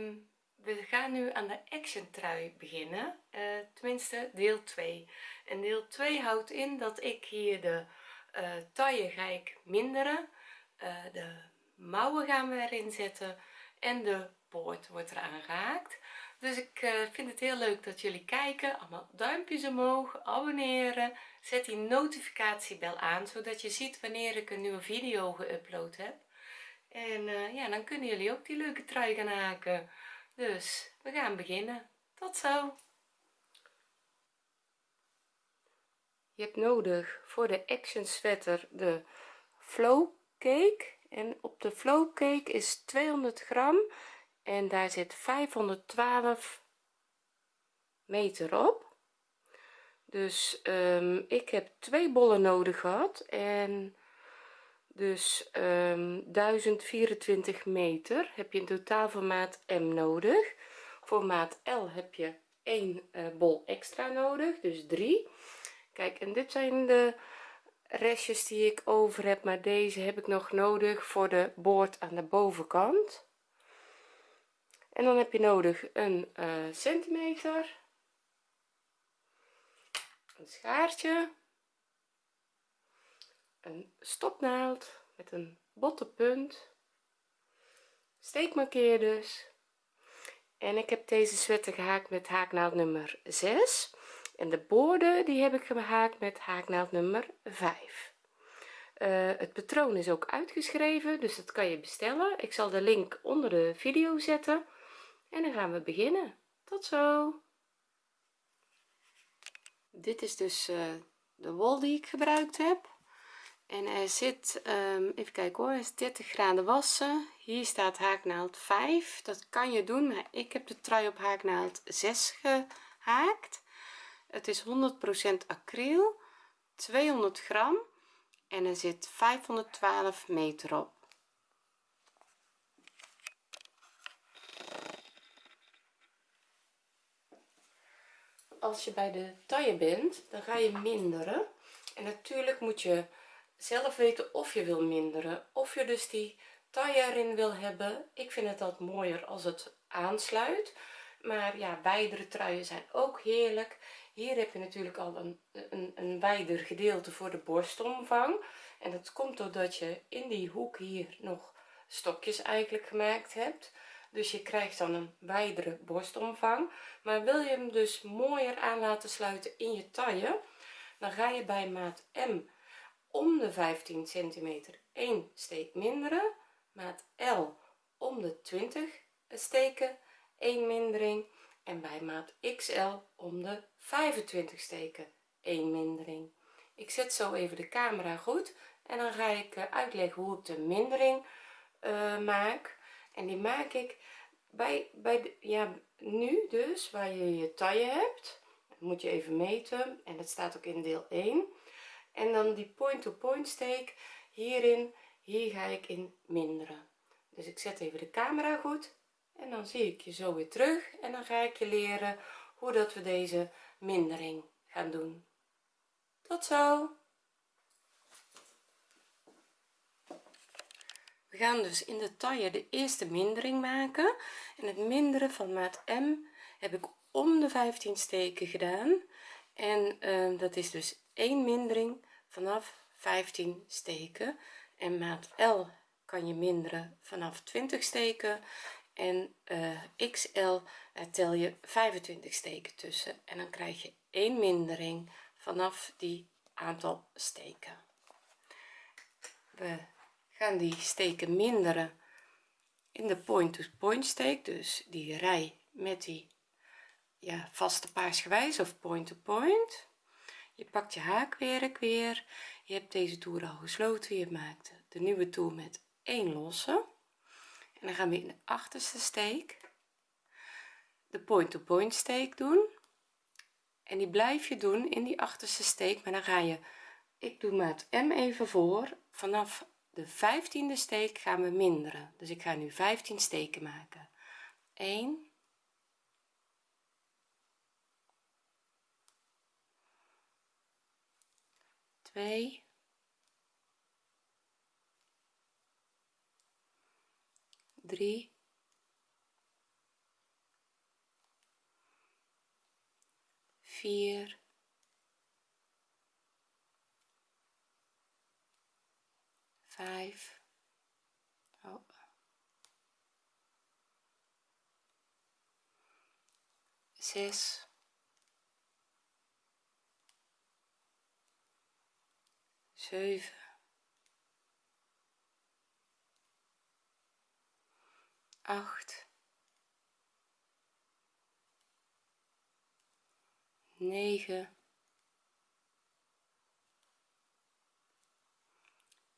Ehm, we gaan nu aan de action trui beginnen. Uh, tenminste deel 2 en deel 2 houdt in dat ik hier de uh, taille ga ik minderen. Uh, de mouwen gaan we erin zetten en de poort wordt eraan gehaakt dus ik vind het heel leuk dat jullie kijken. Allemaal duimpjes omhoog abonneren. Zet die notificatiebel aan zodat je ziet wanneer ik een nieuwe video geüpload heb en uh, ja dan kunnen jullie ook die leuke trui gaan haken. Dus we gaan beginnen. Tot zo. Je hebt nodig voor de action sweater de flow cake. En op de flow cake is 200 gram. En daar zit 512 meter op. Dus um, ik heb twee bollen nodig gehad. En dus um, 1024 meter heb je in totaal voor maat m nodig. Voor maat l heb je één uh, bol extra nodig dus 3 kijk en dit zijn de restjes die ik over heb maar deze heb ik nog nodig voor de boord aan de bovenkant. En dan heb je nodig een uh, centimeter. Een schaartje een stopnaald met een botte punt. Steekmarkeerders en ik heb deze sweater gehaakt met haaknaald nummer 6 en de boorden die heb ik gehaakt met haaknaald nummer 5 uh, het patroon is ook uitgeschreven dus dat kan je bestellen. Ik zal de link onder de video zetten. En dan gaan we beginnen. Tot zo. Dit is dus uh, de wol die ik gebruikt heb en er zit um, even kijken hoor is 30 graden wassen. Hier staat haaknaald 5 dat kan je doen maar ik heb de trui op haaknaald 6 gehaakt. Het is 100% acryl 200 gram en er zit 512 meter op. Als je bij de taille bent dan ga je minderen. En natuurlijk moet je zelf weten of je wil minderen of je dus die taille erin wil hebben. Ik vind het dat mooier als het aansluit. Maar ja wijdere truien zijn ook heerlijk. Hier heb je natuurlijk al een, een, een wijder gedeelte voor de borstomvang. En dat komt doordat je in die hoek hier nog stokjes eigenlijk gemaakt hebt. Dus je krijgt dan een wijdere borstomvang. Maar wil je hem dus mooier aan laten sluiten in je taille dan ga je bij maat M om de 15 centimeter 1 steek minderen maat L om de 20 steken 1 mindering en bij maat XL om de 25 steken 1 mindering. Ik zet zo even de camera goed en dan ga ik eh, uitleggen hoe ik de mindering uh, maak. En die maak ik bij bij de, ja nu dus waar je je taille hebt. Moet je even meten en dat staat ook in deel 1 en dan die point to point steek. Hierin hier ga ik in minderen. Dus ik zet even de camera goed. En dan zie ik je zo weer terug. En dan ga ik je leren hoe dat we deze mindering gaan doen. Tot zo! We gaan dus in de taille de eerste mindering maken. En het minderen van maat m heb ik om de 15 steken gedaan. En uh, dat is dus 1 mindering vanaf 15 steken. En maat L kan je minderen vanaf 20 steken. En uh, XL tel je 25 steken tussen. En dan krijg je 1 mindering vanaf die aantal steken. We gaan die steken minderen in de point to point steek. Dus die rij met die ja vaste paarsgewijs of point to point je pakt je haakwerk weer. Je hebt deze toer al gesloten. Je maakt de nieuwe toer met 1 losse. En dan gaan we in de achterste steek de point to point steek doen. En die blijf je doen in die achterste steek maar dan ga je ik doe maat m even voor. Vanaf de 15e steek gaan we minderen. Dus ik ga nu 15 steken maken. 1 2 3 3 4 5 oh. 6 7 8 9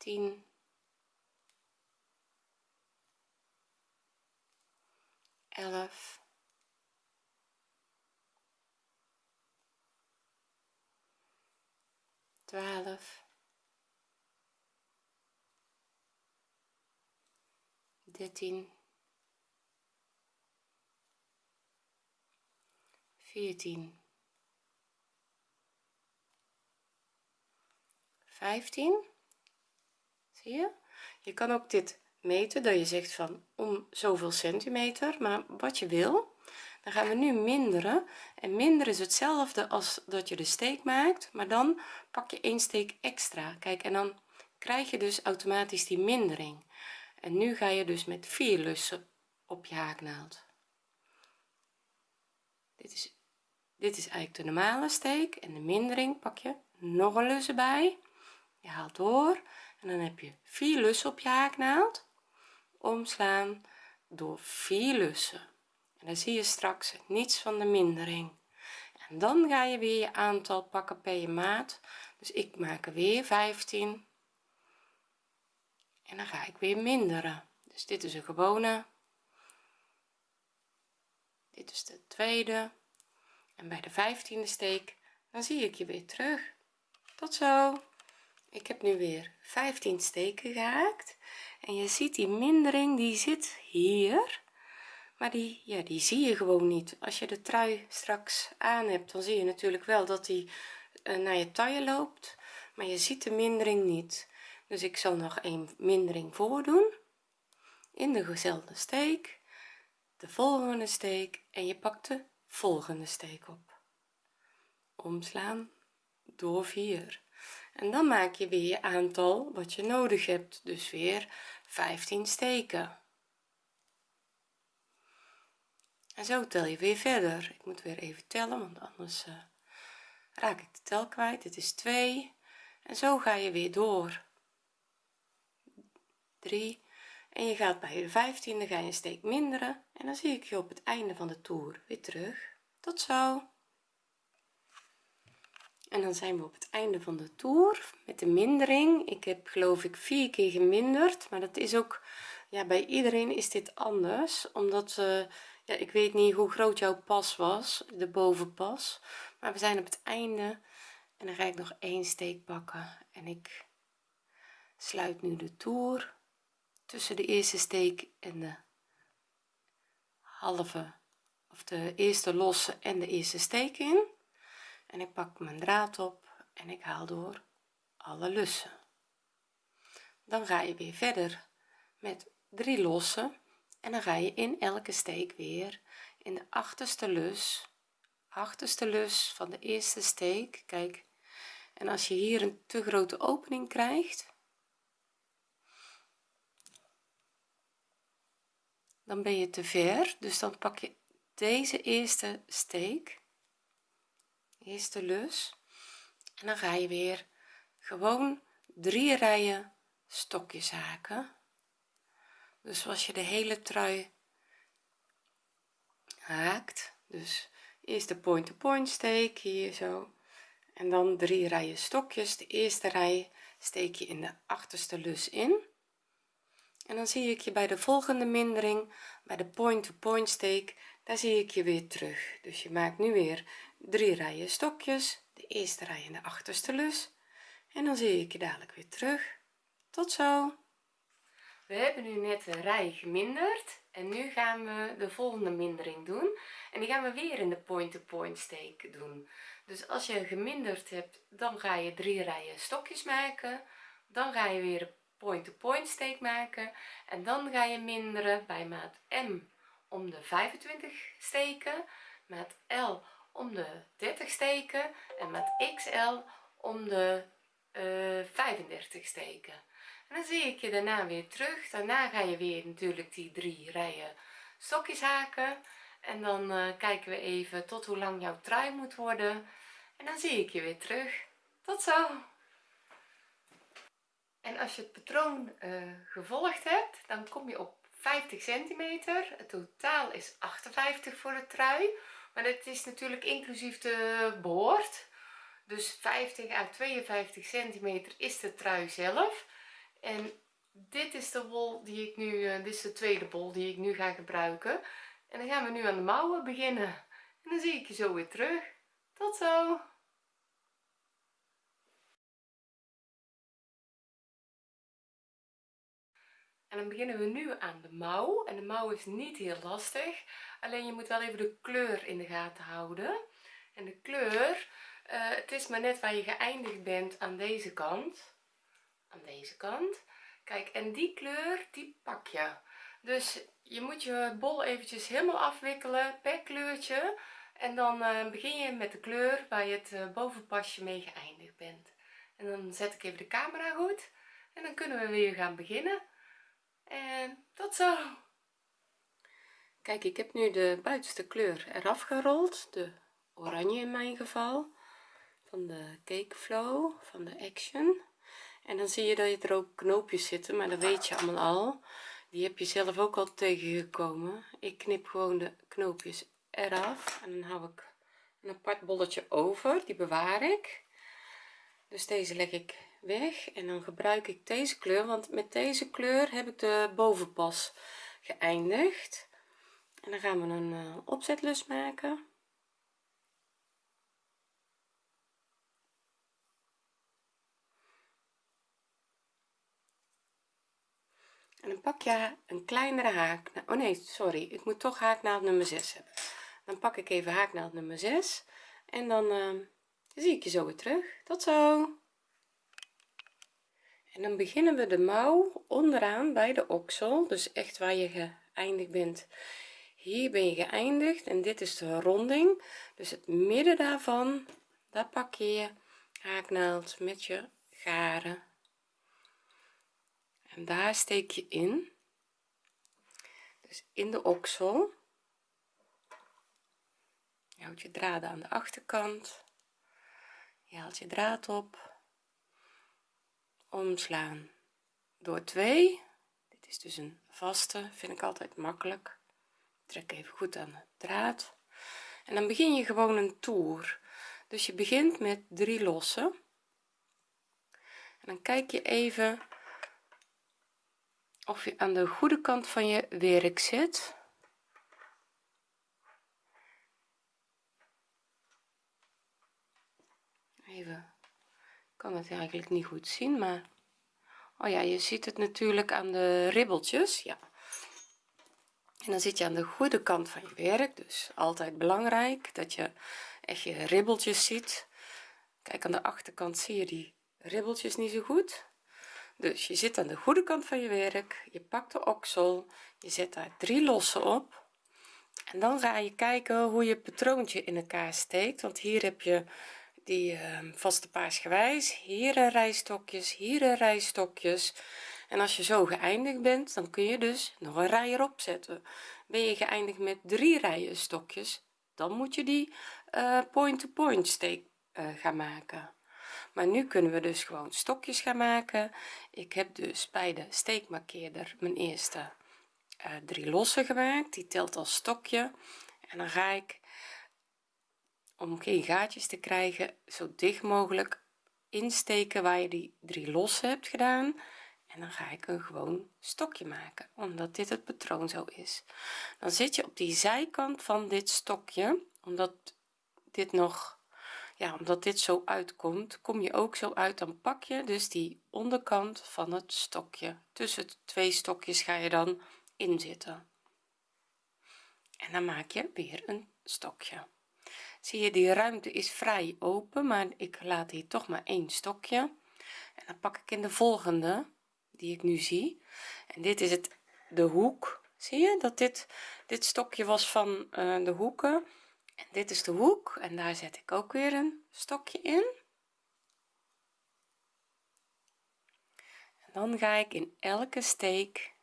10 11 12 13 14 15 zie je? Je kan ook dit meten dat je zegt van om zoveel centimeter maar wat je wil dan gaan we nu minderen. En minder is hetzelfde als dat je de steek maakt maar dan pak je één steek extra. Kijk en dan krijg je dus automatisch die mindering en nu ga je dus met vier lussen op je haaknaald. Dit is dit is eigenlijk de normale steek en de mindering pak je nog een lus erbij. Je haalt door en dan heb je vier lussen op je haaknaald. Omslaan door vier lussen. En dan zie je straks niets van de mindering. En dan ga je weer je aantal pakken per je maat. Dus ik maak er weer 15 en dan ga ik weer minderen. Dus dit is een gewone. Dit is de tweede. En bij de 15e steek dan zie ik je weer terug. Tot zo. Ik heb nu weer 15 steken gehaakt en je ziet die mindering die zit hier. Maar die ja die zie je gewoon niet. Als je de trui straks aan hebt dan zie je natuurlijk wel dat die uh, naar je taille loopt. Maar je ziet de mindering niet dus ik zal nog een mindering voordoen. In dezelfde steek de volgende steek en je pakt de volgende steek op. Omslaan door 4 en dan maak je weer je aantal wat je nodig hebt. Dus weer 15 steken. En zo tel je weer verder. Ik moet weer even tellen want anders uh, raak ik de tel kwijt. Dit is 2 en zo ga je weer door 3 en je gaat bij de 15e ga je een steek minderen. En dan zie ik je op het einde van de toer weer terug. Tot zo. En dan zijn we op het einde van de toer met de mindering. Ik heb geloof ik vier keer geminderd. Maar dat is ook ja bij iedereen is dit anders. Omdat uh, ja ik weet niet hoe groot jouw pas was de bovenpas. Maar we zijn op het einde. En dan ga ik nog één steek pakken en ik sluit nu de toer tussen de eerste steek en de halve of de eerste losse en de eerste steek in. En ik pak mijn draad op en ik haal door alle lussen. Dan ga je weer verder met drie lossen en dan ga je in elke steek weer in de achterste lus achterste lus van de eerste steek. Kijk en als je hier een te grote opening krijgt dan ben je te ver. Dus dan pak je deze eerste steek eerste lus. En dan ga je weer gewoon drie rijen stokjes haken. Dus zoals je de hele trui haakt. Dus eerst de point to point steek hier zo. En dan drie rijen stokjes. De eerste rij steek je in de achterste lus in en dan zie ik je bij de volgende mindering bij de point to point steek. Daar zie ik je weer terug. Dus je maakt nu weer drie rijen stokjes. De eerste rij in de achterste lus. En dan zie ik je dadelijk weer terug. Tot zo. We hebben nu net een rij geminderd. En nu gaan we de volgende mindering doen. En die gaan we weer in de point to point steek doen. Dus als je geminderd hebt dan ga je drie rijen stokjes maken. Dan ga je weer point-to-point steek maken. En dan ga je minderen bij maat M om de 25 steken maat L om de 30 steken en maat XL om de uh, eh, 35 steken. En dan zie ik je daarna weer terug. Daarna ga je weer natuurlijk die drie rijen stokjes haken. En dan uh, kijken we even tot hoe lang jouw trui moet worden. En dan zie ik je weer terug. Tot zo en als je het patroon uh, gevolgd hebt dan kom je op 50 centimeter. Het totaal is 58 voor de trui. Maar het is natuurlijk inclusief de boord. Dus 50 à 52 centimeter is de trui zelf. En dit is de wol die ik nu uh, dit is de tweede bol die ik nu ga gebruiken. En dan gaan we nu aan de mouwen beginnen. En dan zie ik je zo weer terug. Tot zo en dan beginnen we nu aan de mouw. En de mouw is niet heel lastig. Alleen je moet wel even de kleur in de gaten houden. En de kleur uh, het is maar net waar je geëindigd bent aan deze kant. Aan deze kant. Kijk en die kleur die pak je. Dus je moet je bol eventjes helemaal afwikkelen per kleurtje. En dan uh, begin je met de kleur waar je het uh, bovenpasje mee geëindigd bent. En dan zet ik even de camera goed. En dan kunnen we weer gaan beginnen en tot zo. Kijk ik heb nu de buitenste kleur eraf gerold. De oranje in mijn geval. Van de cake flow van de action. En dan zie je dat er ook knoopjes zitten maar dat weet je allemaal al. Die heb je zelf ook al tegengekomen. Ik knip gewoon de knoopjes eraf en dan hou ik een apart bolletje over. Die bewaar ik. Dus deze leg ik weg en dan gebruik ik deze kleur want met deze kleur heb ik de bovenpas geëindigd. En dan gaan we een uh, opzetlus maken. En dan pak je een kleinere haak oh nee sorry ik moet toch haaknaald nummer 6 hebben. Dan pak ik even haaknaald nummer 6 en dan uh, zie ik je zo weer terug. Tot zo en dan beginnen we de mouw onderaan bij de oksel. Dus echt waar je geëindigd bent. Hier ben je geëindigd en dit is de ronding. Dus het midden daarvan daar pak je je haaknaald met je garen. En daar steek je in. Dus in de oksel. Je houdt je draden aan de achterkant. Je haalt je draad op omslaan. Door 2 dit is dus een vaste vind ik altijd makkelijk. Trek even goed aan de draad. En dan begin je gewoon een toer. Dus je begint met drie lossen. En dan kijk je even of je aan de goede kant van je werk zit. Even kan het eigenlijk niet goed zien maar oh ja je ziet het natuurlijk aan de ribbeltjes ja. En dan zit je aan de goede kant van je werk dus altijd belangrijk dat je echt je ribbeltjes ziet. Kijk aan de achterkant zie je die ribbeltjes niet zo goed. Dus je zit aan de goede kant van je werk je pakt de oksel je zet daar drie lossen op. En dan ga je kijken hoe je patroontje in elkaar steekt want hier heb je die uh, vaste paarsgewijs. Hier een rijstokjes hier een rijstokjes en als je zo geëindigd bent dan kun je dus nog een rij erop zetten ben je geëindigd met drie rijen stokjes dan moet je die uh, point to point steek uh, gaan maken. Maar nu kunnen we dus gewoon stokjes gaan maken. Ik heb dus bij de steekmarkeerder mijn eerste uh, drie lossen gemaakt. Die telt als stokje. En dan ga ik om geen gaatjes te krijgen zo dicht mogelijk insteken waar je die drie lossen hebt gedaan. En dan ga ik een gewoon stokje maken omdat dit het patroon zo is. Dan zit je op die zijkant van dit stokje omdat dit nog ja omdat dit zo uitkomt kom je ook zo uit. Dan pak je dus die onderkant van het stokje. Tussen twee stokjes ga je dan inzitten. En dan maak je weer een stokje zie je die ruimte is vrij open maar ik laat hier toch maar één stokje. En dan pak ik in de volgende die ik nu zie. En dit is het de hoek. Zie je dat dit dit stokje was van uh, de hoeken? En dit is de hoek en daar zet ik ook weer een stokje in. En dan ga ik in elke steek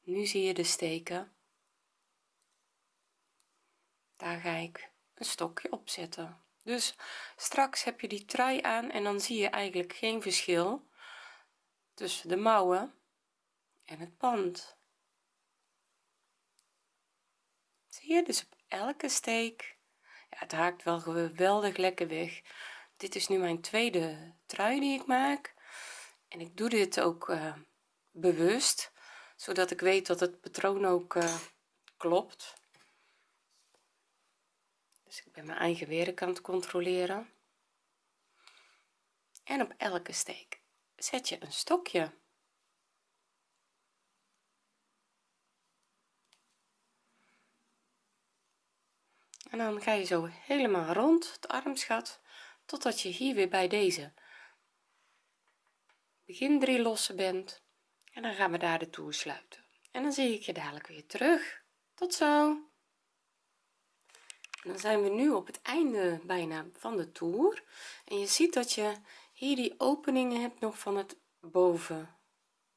nu zie je de steken. Daar ga ik een stokje opzetten. Dus straks heb je die trui aan en dan zie je eigenlijk geen verschil tussen de mouwen en het pand. Zie je? Dus op elke steek ja, het haakt wel geweldig lekker weg. Dit is nu mijn tweede trui die ik maak. En ik doe dit ook uh, bewust zodat ik weet dat het patroon ook uh, klopt dus ik ben mijn eigen het controleren. En op elke steek zet je een stokje. En dan ga je zo helemaal rond het armsgat totdat je hier weer bij deze begin drie lossen bent. En dan gaan we daar de toer sluiten. En dan zie ik je dadelijk weer terug. Tot zo dan zijn we nu op het einde bijna van de toer. En je ziet dat je hier die openingen hebt nog van het boven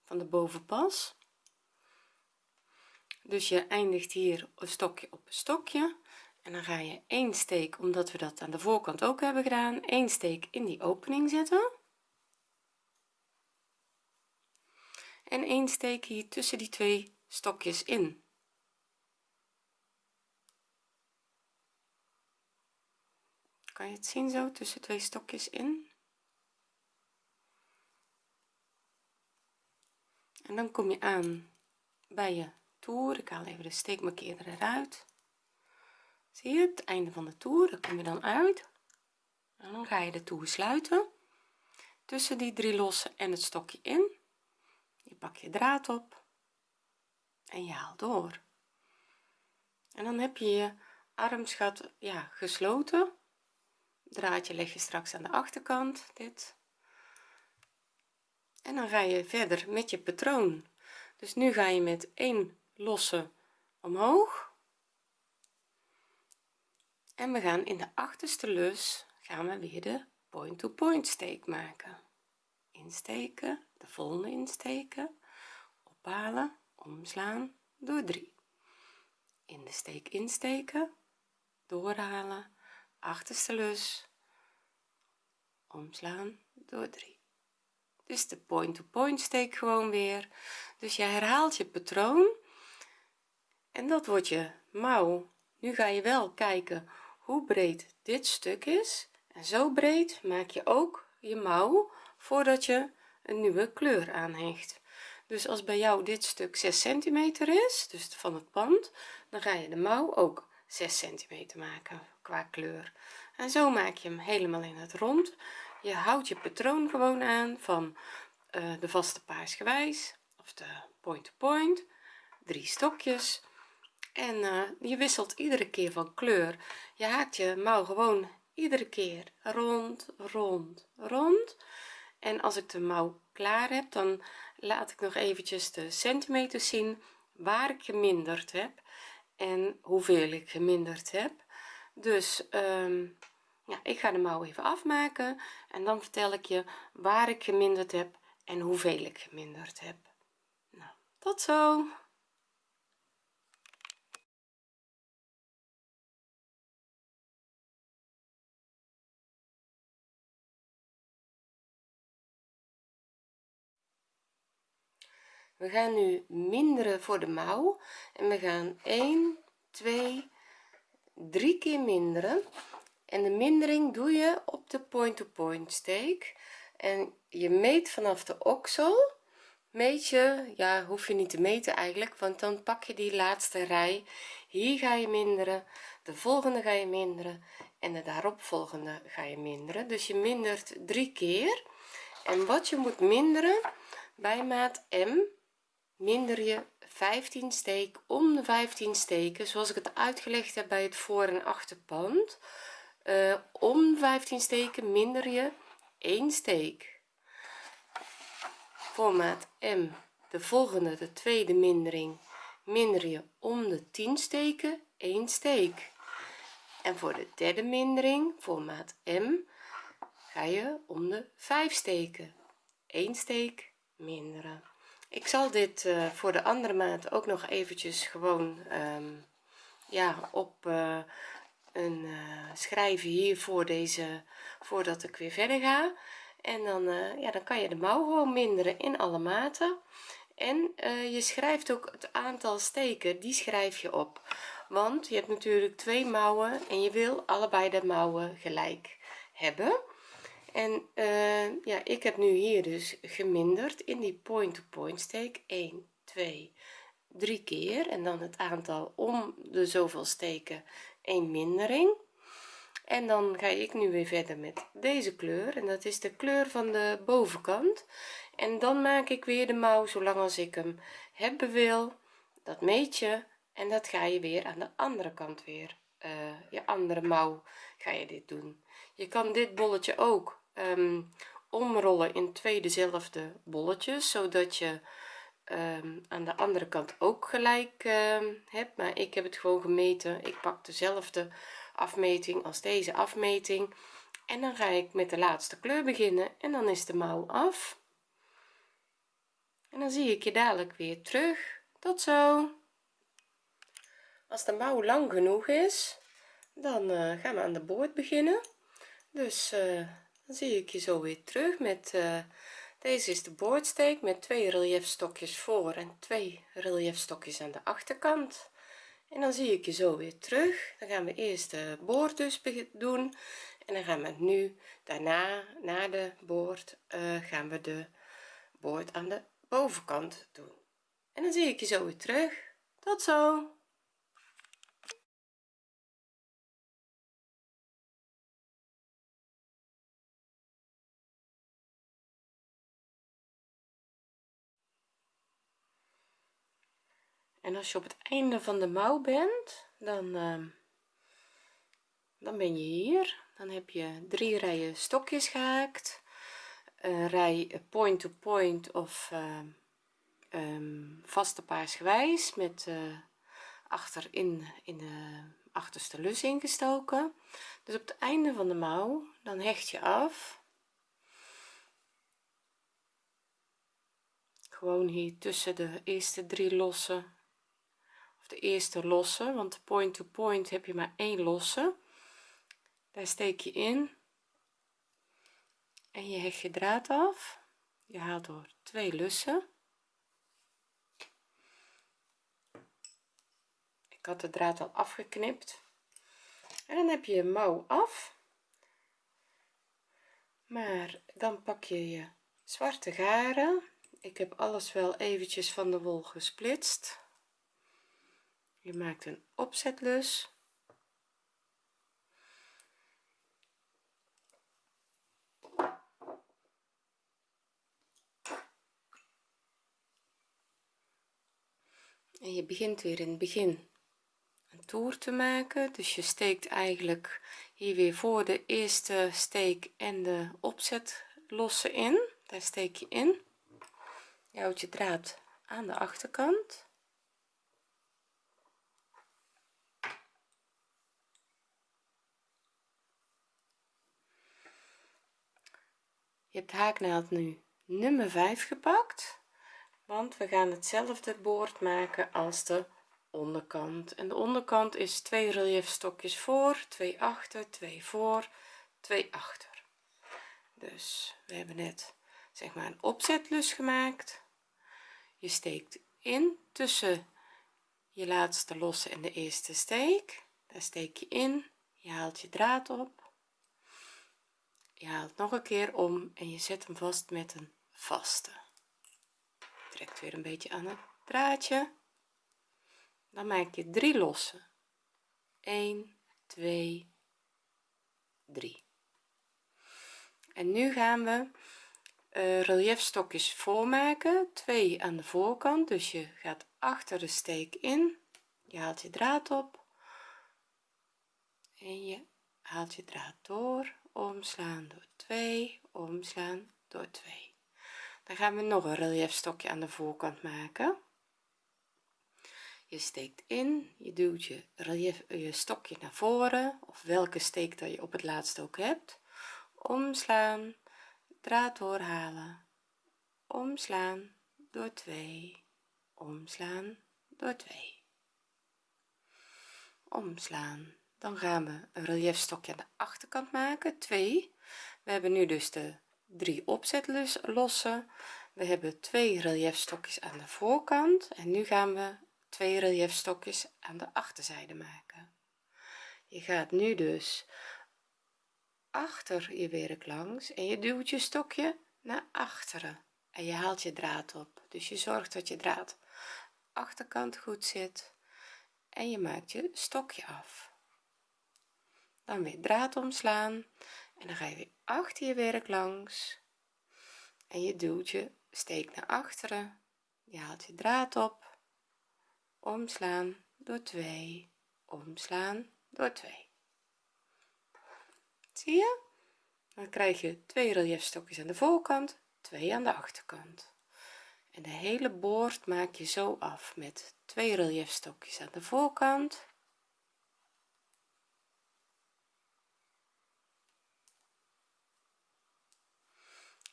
van de bovenpas. Dus je eindigt hier een stokje op een stokje. En dan ga je één steek omdat we dat aan de voorkant ook hebben gedaan één steek in die opening zetten. En één steek hier tussen die twee stokjes in kan je het zien zo tussen twee stokjes in. En dan kom je aan bij je toer. Ik haal even de steekmarkeerder eruit. Zie je het einde van de toer? Daar kom je dan uit. En dan ga je de toer sluiten. Tussen die drie lossen en het stokje in. Je pak je draad op en je haalt door. En dan heb je je armsgat ja gesloten draadje leg je straks aan de achterkant dit. En dan ga je verder met je patroon. Dus nu ga je met één losse omhoog. En we gaan in de achterste lus gaan we weer de point to point steek maken. Insteken de volgende insteken. Ophalen omslaan door 3 in de steek insteken doorhalen achterste lus. Omslaan door 3 dus de point to point steek gewoon weer. Dus je herhaalt je patroon. En dat wordt je mouw. Nu ga je wel kijken hoe breed dit stuk is. En zo breed maak je ook je mouw voordat je een nieuwe kleur aanhecht. Dus als bij jou dit stuk 6 centimeter is dus van het pand dan ga je de mouw ook 6 centimeter maken qua kleur. En zo maak je hem helemaal in het rond. Je houdt je patroon gewoon aan van uh, de vaste paarsgewijs of de point to point. Drie stokjes. En uh, je wisselt iedere keer van kleur. Je haakt je mouw gewoon iedere keer rond rond rond. En als ik de mouw klaar heb dan laat ik nog eventjes de centimeters zien waar ik geminderd heb en hoeveel ik geminderd heb dus um, ja ik ga de mouw even afmaken en dan vertel ik je waar ik geminderd heb en hoeveel ik geminderd heb. Nou tot zo! We gaan nu minderen voor de mouw en we gaan 1 2 3 keer minderen. En de mindering doe je op de point-to-point -point steek. En je meet vanaf de oksel. Meet je ja hoef je niet te meten eigenlijk want dan pak je die laatste rij. Hier ga je minderen de volgende ga je minderen en de daaropvolgende ga je minderen. Dus je mindert drie keer. En wat je moet minderen bij maat m minder je 15 steek om de 15 steken zoals ik het uitgelegd heb bij het voor en achterpand uh, om 15 steken minder je 1 steek. Voor maat M de volgende de tweede mindering minder je om de 10 steken 1 steek. En voor de derde mindering voor maat M ga je om de 5 steken 1 steek minderen ik zal dit uh, voor de andere maat ook nog eventjes gewoon um, ja op uh, een uh, schrijven hier voor deze voordat ik weer verder ga. En dan ja dan kan je de mouw gewoon minderen in alle maten. En je schrijft ook het aantal steken die schrijf je op. Want je hebt natuurlijk twee mouwen en je wil allebei de mouwen gelijk hebben en uh, ja ik heb nu hier dus geminderd in die point-to-point -point steek. 1 2 3 keer. En dan het aantal om de zoveel steken 1 mindering. En dan ga ik nu weer verder met deze kleur. En dat is de kleur van de bovenkant. En dan maak ik weer de mouw zolang als ik hem hebben wil dat meet je. En dat ga je weer aan de andere kant weer uh, je andere mouw ga je dit doen. Je kan dit bolletje ook um, omrollen in twee dezelfde bolletjes zodat je um, aan de andere kant ook gelijk um, hebt. Maar ik heb het gewoon gemeten. Ik pak dezelfde afmeting als deze afmeting. En dan ga ik met de laatste kleur beginnen en dan is de mouw af. En dan zie ik je dadelijk weer terug. Tot zo. Als de mouw lang genoeg is dan uh, gaan we aan de boord beginnen. Dus uh, dan zie ik je zo weer terug met uh, deze is de boordsteek met twee reliefstokjes voor en twee reliefstokjes aan de achterkant. En dan zie ik je zo weer terug. Dan gaan we eerst de boord dus doen en dan gaan we nu daarna na de boord uh, gaan we de boord aan de bovenkant doen. En dan zie ik je zo weer terug. Tot zo en als je op het einde van de mouw bent dan uh, dan ben je hier. Dan heb je drie rijen stokjes gehaakt een rij point to point of uh, um, vaste met uh, achter in in de achterste lus ingestoken. Dus op het einde van de mouw dan hecht je af. Gewoon hier tussen de eerste drie lossen de eerste losse want point to point heb je maar één losse. Daar steek je in en je hecht je draad af. Je haalt door twee lussen. Ik had de draad al afgeknipt. En dan heb je je mouw af. Maar dan pak je je zwarte garen. Ik heb alles wel eventjes van de wol gesplitst je maakt een opzetlus. En je begint weer in het begin een toer te maken. Dus je steekt eigenlijk hier weer voor de eerste steek en de opzet lossen in. Daar steek je in. Je houdt je draad aan de achterkant je hebt haaknaald nu nummer 5 gepakt want we gaan hetzelfde boord maken als de onderkant. En de onderkant is twee reliefstokjes voor twee achter twee voor twee achter. Dus we hebben net zeg maar een opzetlus gemaakt. Je steekt in tussen je laatste losse en de eerste steek. Daar steek je in je haalt je draad op je haalt nog een keer om en je zet hem vast met een vaste. Trekt weer een beetje aan het draadje dan maak je drie losse. 1 2 3 en nu gaan we uh, reliefstokjes voormaken. Twee aan de voorkant dus je gaat achter de steek in. Je haalt je draad op. En je haalt je draad door omslaan door 2 omslaan door 2 dan gaan we nog een relief stokje aan de voorkant maken. Je steekt in je duwt je relief je stokje naar voren of welke steek dat je op het laatste ook hebt. Omslaan draad doorhalen. Omslaan door 2 omslaan door 2 omslaan dan gaan we een relief stokje aan de achterkant maken 2 we hebben nu dus de drie opzetlossen we hebben twee relief stokjes aan de voorkant en nu gaan we twee relief stokjes aan de achterzijde maken. Je gaat nu dus achter je werk langs en je duwt je stokje naar achteren en je haalt je draad op. Dus je zorgt dat je draad achterkant goed zit en je maakt je stokje af dan weer draad omslaan. En dan ga je weer achter je werk langs. En je duwt je steek naar achteren. Je haalt je draad op. Omslaan door 2 omslaan door 2 zie je? Dan krijg je twee relief stokjes aan de voorkant twee aan de achterkant. En de hele boord maak je zo af met twee relief stokjes aan de voorkant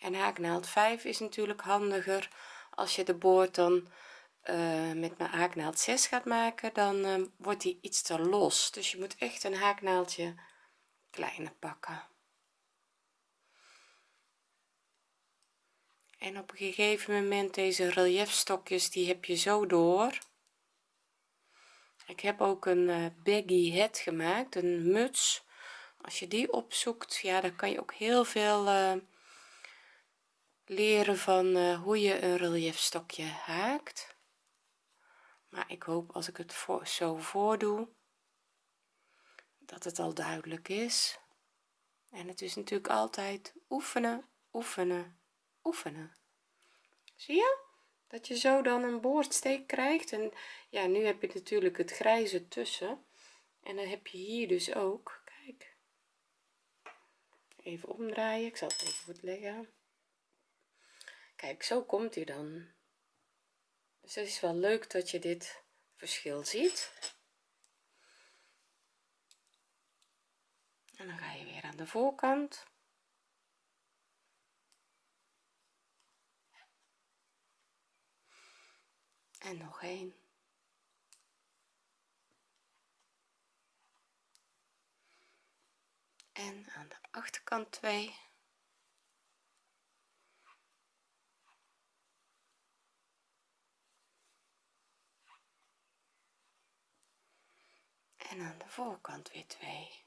en haaknaald 5 is natuurlijk handiger. Als je de boord dan uh, met mijn haaknaald 6 gaat maken dan uh, wordt die iets te los. Dus je moet echt een haaknaaldje kleiner pakken. En op een gegeven moment deze relief stokjes die heb je zo door. Ik heb ook een uh, baggy hat gemaakt een muts. Als je die opzoekt ja dan kan je ook heel veel leren van uh, hoe je een relief stokje haakt. Maar ik hoop als ik het voor, zo voordoe dat het al duidelijk is. En het is natuurlijk altijd oefenen oefenen oefenen. Zie je? Dat je zo dan een boordsteek krijgt. En ja nu heb je natuurlijk het grijze tussen. En dan heb je hier dus ook kijk. Even omdraaien ik zal het even goed leggen kijk zo komt hij dan. Dus het is wel leuk dat je dit verschil ziet. En dan ga je weer aan de voorkant. En nog een en aan de achterkant 2 en aan de voorkant weer 2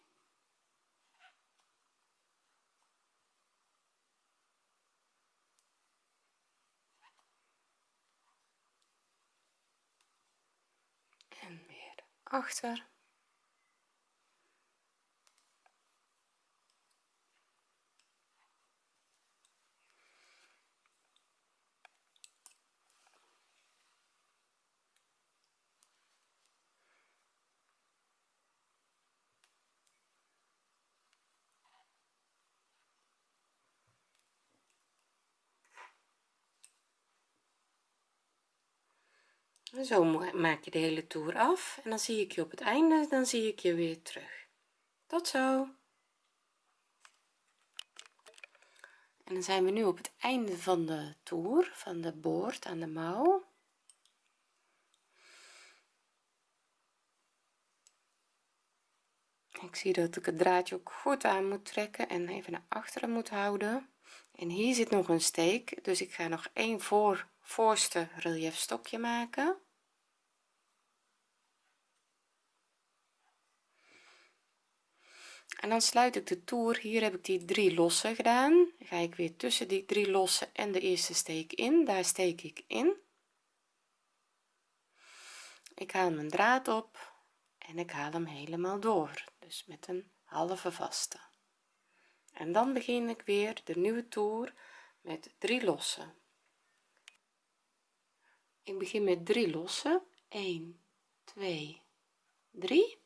en weer achter zo maak je de hele toer af en dan zie ik je op het einde dan zie ik je weer terug. Tot zo. En dan zijn we nu op het einde van de toer van de boord aan de mouw. Ik zie dat ik het draadje ook goed aan moet trekken en even naar achteren moet houden. En hier zit nog een steek dus ik ga nog één voor voorste relief stokje maken. En dan sluit ik de toer. Hier heb ik die drie losse gedaan. Ga ik weer tussen die drie losse en de eerste steek in. Daar steek ik in. Ik haal mijn draad op en ik haal hem helemaal door. Dus met een halve vaste. En dan begin ik weer de nieuwe toer met drie losse ik begin met drie losse 1 2 3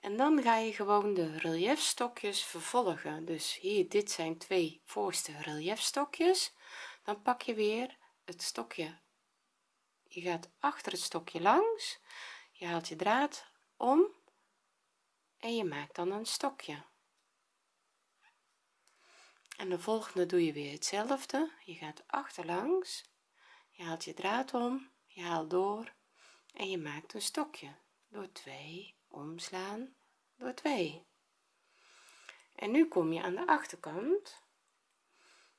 en dan ga je gewoon de relief stokjes vervolgen. Dus hier dit zijn twee voorste relief stokjes dan pak je weer het stokje. Je gaat achter het stokje langs. Je haalt je draad om. En je maakt dan een stokje. En de volgende doe je weer hetzelfde. Je gaat achterlangs je haalt je draad om je haalt door en je maakt een stokje. Door 2 omslaan door 2 en nu kom je aan de achterkant.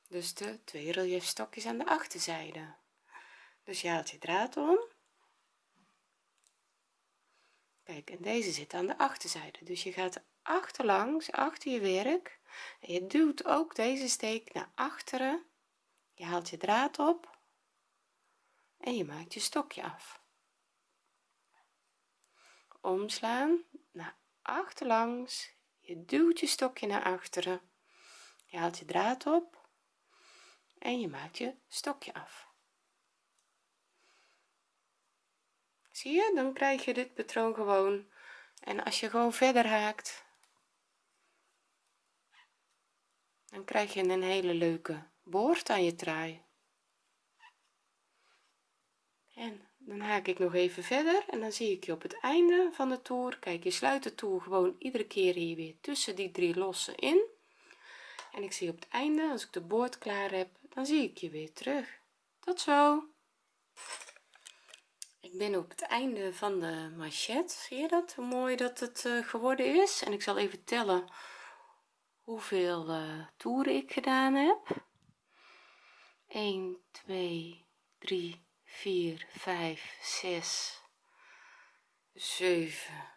Dus de twee relief stokjes aan de achterzijde. Dus je haalt je draad om. Kijk en deze zit aan de achterzijde. Dus je gaat achterlangs achter je werk. En je duwt ook deze steek naar achteren. Je haalt je draad op en je maakt je stokje af. Omslaan naar achterlangs. Je duwt je stokje naar achteren. Je haalt je draad op en je maakt je stokje af. Zie je? Dan krijg je dit patroon gewoon. En als je gewoon verder haakt dan krijg je een hele leuke boord aan je trui en dan haak ik nog even verder en dan zie ik je op het einde van de toer. Kijk je sluit de toer gewoon iedere keer hier weer tussen die drie lossen in. En ik zie op het einde als ik de boord klaar heb dan zie ik je weer terug. Tot zo! Ik ben op het einde van de machet zie je dat? Hoe mooi dat het uh, geworden is. En ik zal even tellen hoeveel uh, toeren ik gedaan heb. 1 2 3 4 5 6 7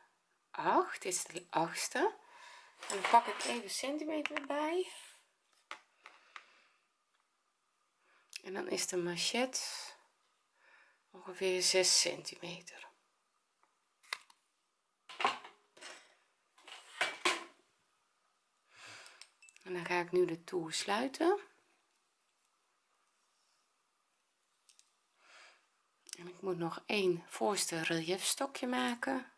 8 dit is de achtste. En dan pak ik even centimeter bij en dan is de machet ongeveer 6 centimeter. En dan ga ik nu de toer sluiten en ik moet nog één voorste relief stokje maken.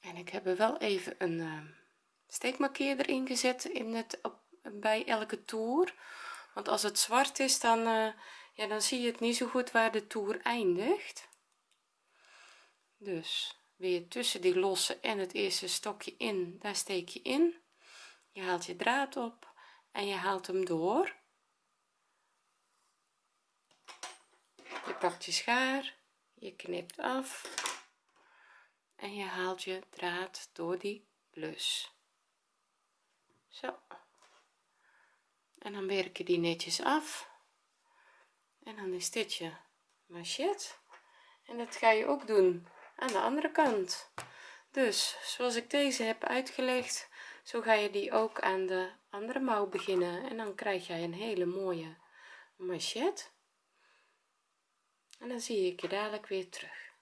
En ik heb er wel even een uh, steekmarkeerder ingezet in het op, bij elke toer. Want als het zwart is dan uh, ja dan zie je het niet zo goed waar de toer eindigt. Dus weer tussen die losse en het eerste stokje in daar steek je in. Je haalt je draad op en je haalt hem door. Je pakt je schaar je knipt af. En je haalt je draad door die plus zo. En dan werk je die netjes af. En dan is dit je machet en dat ga je ook doen aan de andere kant. Dus zoals ik deze heb uitgelegd zo ga je die ook aan de andere mouw beginnen en dan krijg jij een hele mooie machet en dan zie ik je dadelijk weer terug.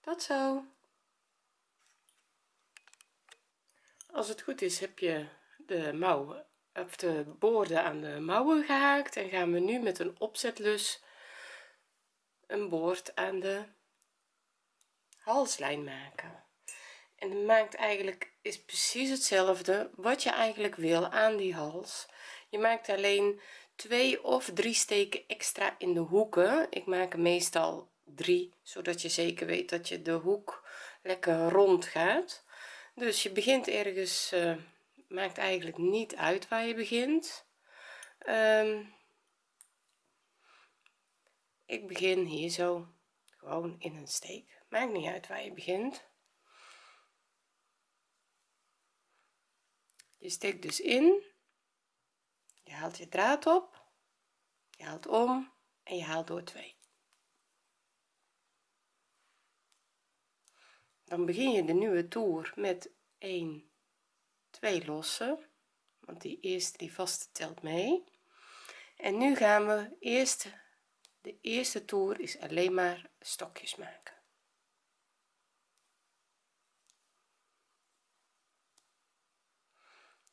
Tot zo. Als het goed is heb je de mouwen of de boorden aan de mouwen gehaakt en gaan we nu met een opzetlus een boord aan de halslijn maken en maakt eigenlijk is precies hetzelfde wat je eigenlijk wil aan die hals. Je maakt alleen twee of drie steken extra in de hoeken. Ik maak meestal drie zodat je zeker weet dat je de hoek lekker rond gaat. Dus je begint ergens uh, maakt eigenlijk niet uit waar je begint. Um, ik begin hier zo gewoon in een steek. Maakt niet uit waar je begint je steekt dus in je haalt je draad op je haalt om en je haalt door 2 dan begin je de nieuwe toer met 1 2 lossen want die eerste die vaste telt mee. En nu gaan we eerst de eerste toer is alleen maar stokjes maken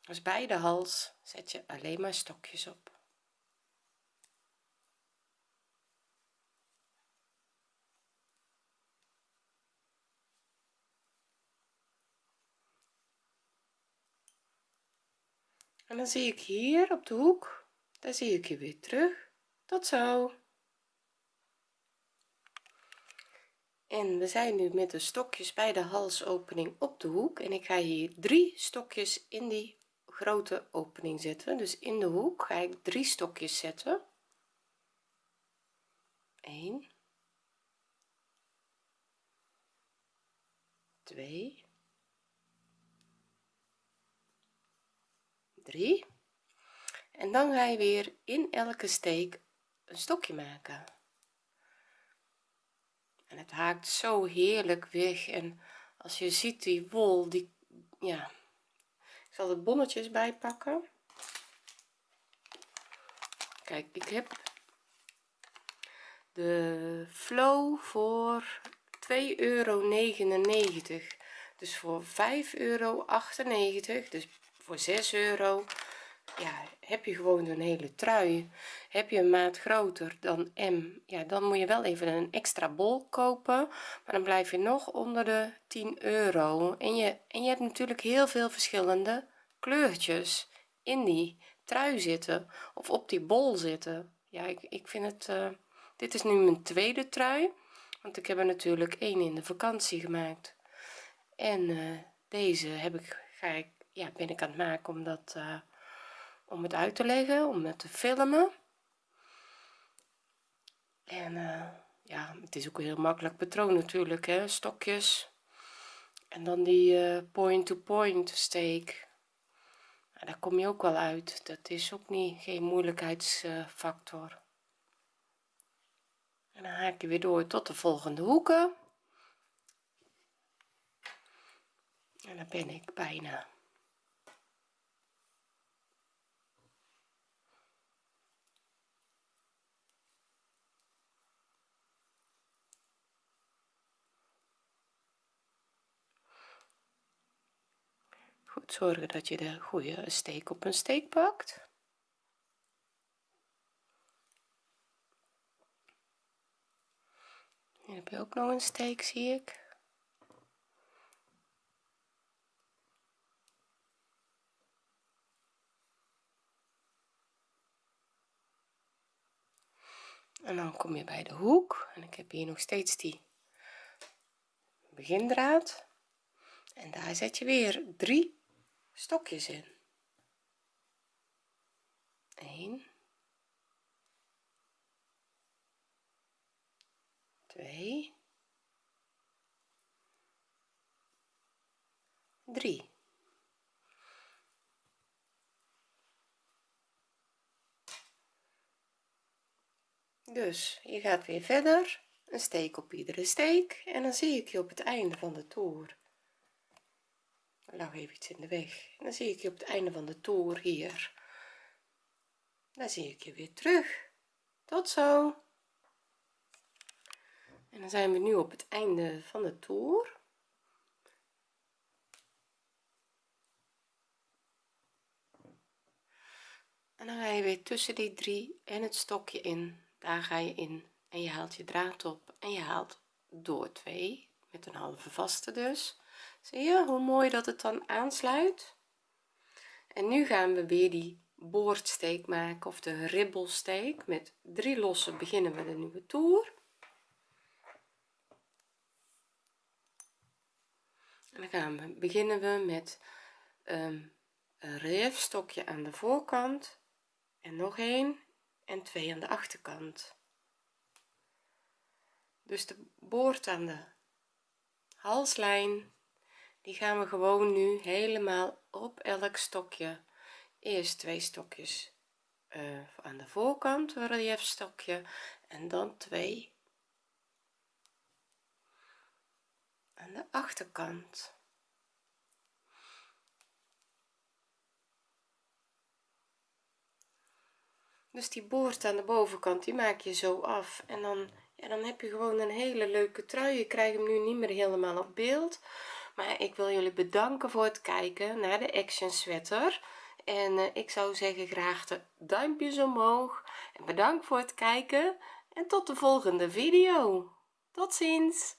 dus bij de hals zet je alleen maar stokjes op. En dan zie ik hier op de hoek daar zie ik je weer terug. Tot zo. En we zijn nu met de stokjes bij de halsopening op de hoek en ik ga hier drie stokjes in die grote opening zetten. Dus in de hoek ga ik drie stokjes zetten. 1 2 3 en dan ga je weer in elke steek een stokje maken. En het haakt zo heerlijk weg. En als je ziet die wol die ja zal de bonnetjes bijpakken. Kijk ik heb de flow voor 2,99 euro dus voor 5,98 euro dus voor 6 euro. Ja heb je gewoon een hele trui heb je een maat groter dan M ja dan moet je wel even een extra bol kopen maar dan blijf je nog onder de 10 euro. En je en je hebt natuurlijk heel veel verschillende kleurtjes in die trui zitten of op die bol zitten. Ja ik, ik vind het uh, dit is nu mijn tweede trui want ik heb er natuurlijk één in de vakantie gemaakt. En uh, deze heb ik ga ik ja ben ik aan het maken omdat uh, om het uit te leggen om het te filmen. En uh, ja het is ook heel makkelijk patroon natuurlijk hè. Stokjes. En dan die point to point steek. Nou, daar kom je ook wel uit. Dat is ook niet geen moeilijkheidsfactor. En dan haak je weer door tot de volgende hoeken. En dan ben ik bijna zorgen dat je de goede steek op een steek pakt. Hier heb je ook nog een steek zie ik. En dan kom je bij de hoek en ik heb hier nog steeds die begindraad. En daar zet je weer drie stokjes in. 1 2 3 dus je gaat weer verder. Een steek op iedere steek. En dan zie ik je op het einde van de toer lag even iets in de weg. En dan zie ik je op het einde van de toer hier. Dan zie ik je weer terug. Tot zo. En dan zijn we nu op het einde van de toer en dan ga je weer tussen die drie en het stokje in. Daar ga je in. En je haalt je draad op. En je haalt door twee met een halve vaste dus zie je hoe mooi dat het dan aansluit. En nu gaan we weer die boordsteek maken of de ribbelsteek. Met drie losse beginnen we de nieuwe toer. En dan gaan we beginnen we met um, een relief stokje aan de voorkant en nog een en twee aan de achterkant. Dus de boord aan de halslijn die gaan we gewoon nu helemaal op elk stokje. Eerst twee stokjes uh, aan de voorkant een relief stokje en dan twee aan de achterkant. Dus die boord aan de bovenkant die maak je zo af. En dan ja, dan heb je gewoon een hele leuke trui. Je krijgt hem nu niet meer helemaal op beeld maar ik wil jullie bedanken voor het kijken naar de action sweater. En uh, ik zou zeggen graag de duimpjes omhoog. En bedankt voor het kijken. En tot de volgende video. Tot ziens